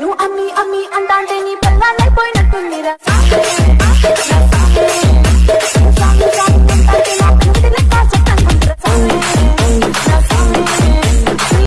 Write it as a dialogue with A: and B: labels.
A: నువ్వు అమ్మి అమ్మి అంటాంటే నీ పిల్లలైపోయినట్టు